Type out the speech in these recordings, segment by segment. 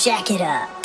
jack it up.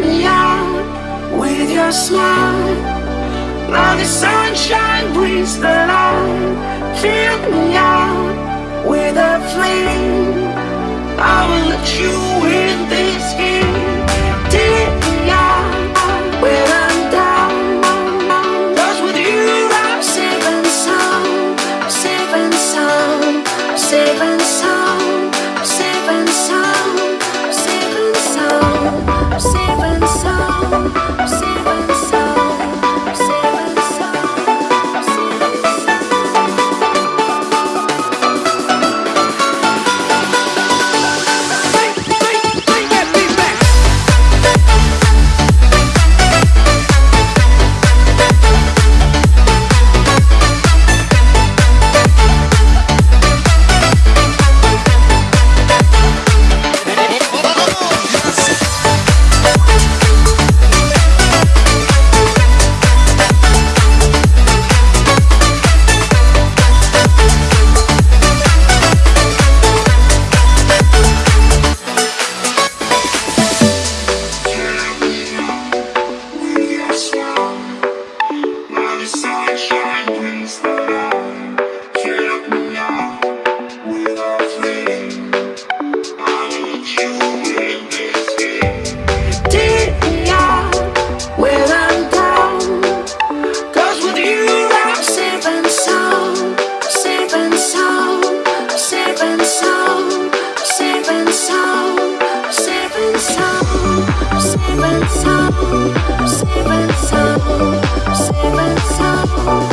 me out with your smile. Now the sunshine brings the light. Fill me out with a flame. I will let you in this game. Save us, save us,